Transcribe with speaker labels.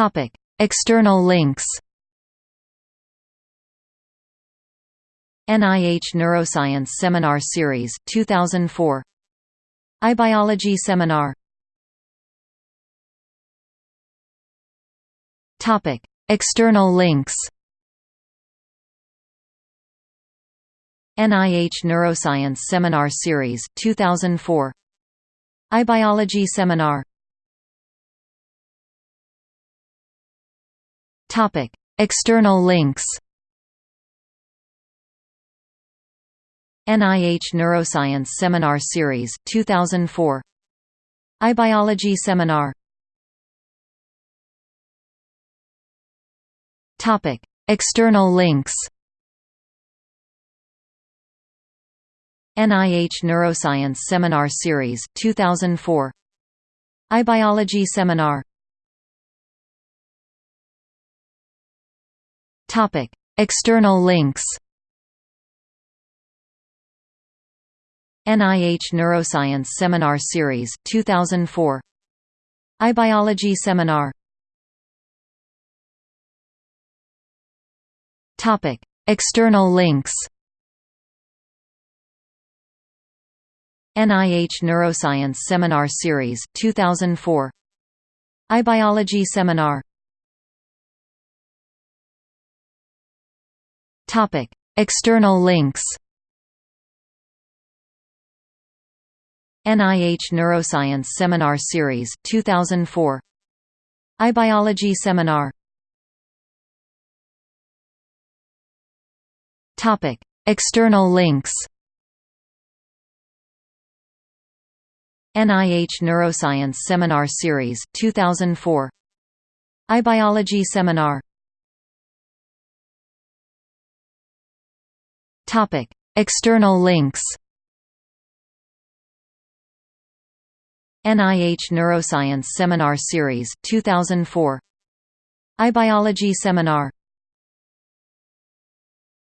Speaker 1: Topic: External links. NIH Neuroscience Seminar Series 2004 iBiology Seminar. Topic. External links NIH Neuroscience Seminar Series 2004 iBiology Seminar Topic. External links NIH Neuroscience Seminar Series 2004 iBiology Seminar. Topic. External links NIH Neuroscience Seminar Series 2004 iBiology Seminar Topic. External links NIH Neuroscience Seminar Series 2004 iBiology Seminar. Topic. External links NIH Neuroscience Seminar Series 2004 iBiology Seminar Topic. External links NIH Neuroscience Seminar Series 2004 iBiology Seminar. Topic. External links NIH Neuroscience Seminar Series 2004 iBiology Seminar External links NIH Neuroscience Seminar Series 2004 iBiology Seminar